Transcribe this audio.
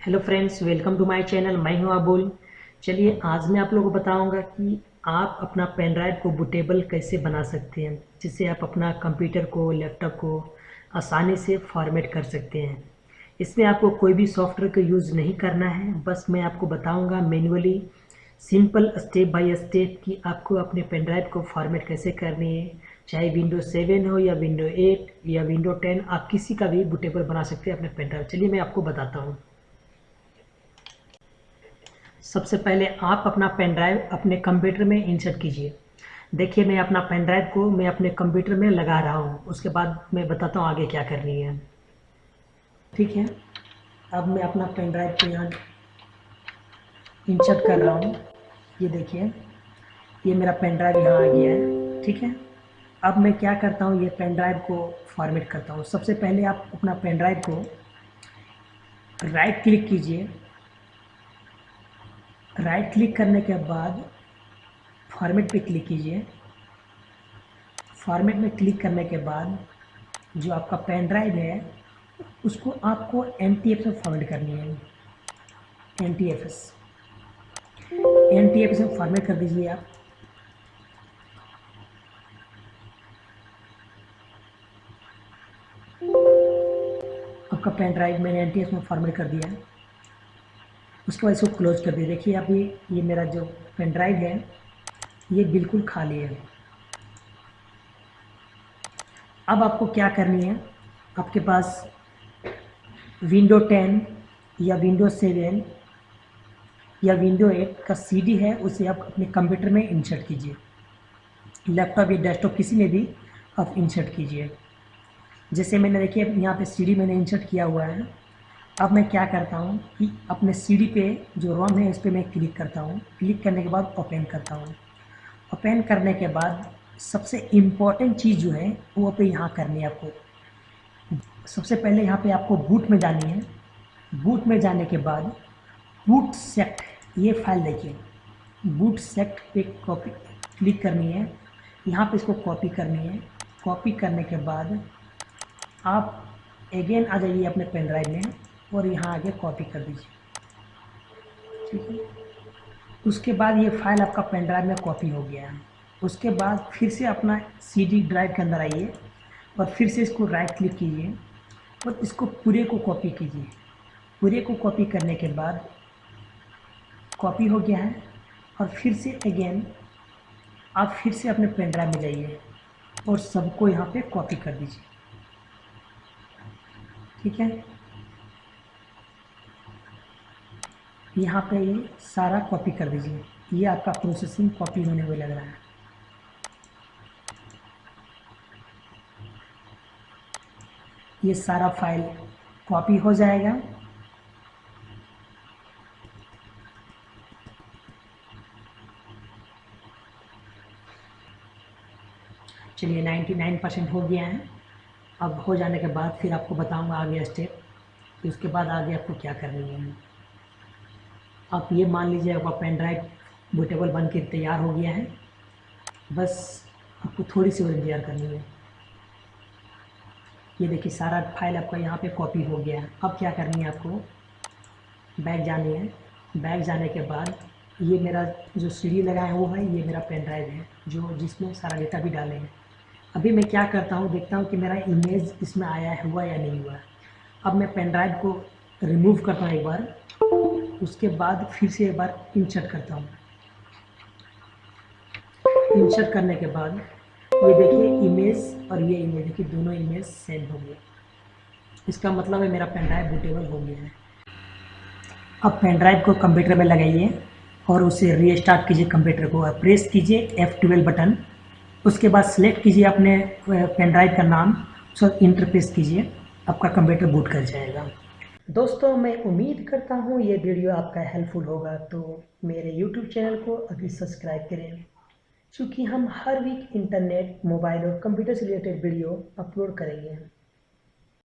Hello friends welcome to my channel मैं हूँ अबुल। चलिए, आज मैं आप लोगों को बताऊँगा कि आप अपना पेन ड्राइव को बुटेबल कैसे बना सकते हैं, जिससे आप अपना कंप्यूटर को लैपटॉप को आसानी से फॉर्मेट कर सकते हैं। इसमें आपको कोई भी सॉफ्टवेयर का यूज़ नहीं करना है, बस मैं आपको बताऊँगा manually simple step by step कि आपको अपने पेन ड्राइव को फॉर्मेट कैसे करनी है। चाहे विंडो सेवन हो या विंडो एट या विंडो टेन आप किसी का भी बुटेबल बना सकते हैं अपने पेन ड्राइव चलिए, मैं आपको बताता हूँ। सबसे पहले आप अपना पेन ड्राइव अपने कंप्यूटर में इंसर्ट कीजिए। देखिए, मैं अपना पेन ड्राइव को मैं अपने कंप्यूटर में लगा रहा हूँ। उसके बाद मैं बताता हूँ आगे क्या करनी है। ठीक है? अब मैं अपना पेन ड्राइव को यहाँ इंसर्ट कर रहा हूँ। ये देखिए, ये मेरा पेन ड्राइव यहाँ आ गया है। ठीक है? अब मैं क्या करता हूँ, ये पेन ड्राइव को फॉर्मेट करता हूँ। सबसे पहले आप अपना पेन ड्राइव को राइट क्लिक कीजिए। राइट क्लिक करने के बाद फॉर्मेट पे क्लिक कीजिए। फॉर्मेट में क्लिक करने के बाद जो आपका पेन ड्राइव है, उसको आपको एन टी एफ़ में फॉर्मेट करनी है। N T F S N T F में फॉर्मेट कर दीजिए आप। आपका पेन ड्राइव मैंने एन टी एफ़ में फॉर्मेट कर दिया। है उसके बाद इसको क्लोज कर दिए देखिए अभी ये मेरा जो पेन ड्राइव है, ये बिल्कुल खाली है। अब आपको क्या करनी है? आपके पास विंडो टेन या विंडो सेवन या विंडो एट का सीडी है, उसे आप अपने कंप्यूटर में इंसर्ट कीजिए। लैपटॉप या डेस्कटॉप किसी में भी आप इंसर्ट कीजिए। जैसे मैंने, देखिए यहाँ पे सीडी मैंने इंसर्ट किया हुआ है। अब मैं क्या करता हूँ कि अपने सीडी पे जो रोम है, इस पर मैं क्लिक करता हूँ। क्लिक करने के बाद ओपन करता हूँ। ओपन करने के बाद सबसे इंपॉर्टेंट चीज़ जो है, वो पे यहाँ करनी है आपको। सबसे पहले यहाँ पे आपको बूट में जानी है। बूट में जाने के बाद बूट सेक्ट ये फ़ाइल देखिए। बूट सेक्ट पे कॉपी क्लिक करनी है। यहाँ पे इसको कॉपी करनी है। कॉपी करने के बाद आप अगेन आ जाइए अपने पेन ड्राइव में। और यहाँ आगे कॉपी कर दीजिए। ठीक है? उसके बाद ये फ़ाइल आपका पेन ड्राइव में कॉपी हो गया है। उसके बाद फिर से अपना सीडी ड्राइव के अंदर आइए और फिर से इसको राइट क्लिक कीजिए और इसको पूरे को कॉपी कीजिए। पूरे को कॉपी करने के बाद कॉपी हो गया है और फिर से अगेन आप फिर से अपने पेन ड्राइव में जाइए और सबको यहाँ पे कॉपी कर दीजिए। ठीक है? यहाँ पे ये सारा कॉपी कर दीजिए। ये आपका प्रोसेसिंग कॉपी होने हुए लग रहा है। ये सारा फ़ाइल कॉपी हो जाएगा। चलिए 99 परसेंट हो गया है। अब हो जाने के बाद फिर आपको बताऊँगा आगे स्टेप उसके बाद आगे आपको क्या करनी है। आप ये मान लीजिए आपका पेन ड्राइव बूटेबल बन के तैयार हो गया है। बस आपको थोड़ी सी और इंतज़ार करनी है। ये देखिए, सारा फ़ाइल आपका यहाँ पे कॉपी हो गया है। अब क्या करनी है आपको? बैग जानी है। बैग जाने के बाद ये मेरा जो सीढ़ी लगा है वो है, ये मेरा पेन ड्राइव है, जो जिसमें सारा डेटा भी डाले हैं। अभी मैं क्या करता हूँ, देखता हूँ कि मेरा इमेज इसमें आया हुआ या नहीं हुआ। अब मैं पेन ड्राइव को रिमूव करता हूँ एक बार। उसके बाद फिर से एक बार इंसर्ट करता हूँ। इंसर्ट करने के बाद ये देखिए इमेज और ये इमेज देखिए दोनों इमेज सेम हो गए। इसका मतलब है मेरा पेन ड्राइव बूटेबल हो गया है। अब पेन ड्राइव को कंप्यूटर में लगाइए और उसे रीस्टार्ट कीजिए कंप्यूटर को और प्रेस कीजिए एफ़ ट्वेल्व बटन उसके बाद सिलेक्ट कीजिए अपने पेन ड्राइव का नाम, उसको इंटरप्रेस कीजिए। आपका कंप्यूटर बूट कर जाएगा। दोस्तों, मैं उम्मीद करता हूँ ये वीडियो आपका हेल्पफुल होगा तो मेरे यूट्यूब चैनल को अभी सब्सक्राइब करें। चूँकि हम हर वीक इंटरनेट मोबाइल और कंप्यूटर से रिलेटेड वीडियो अपलोड करेंगे।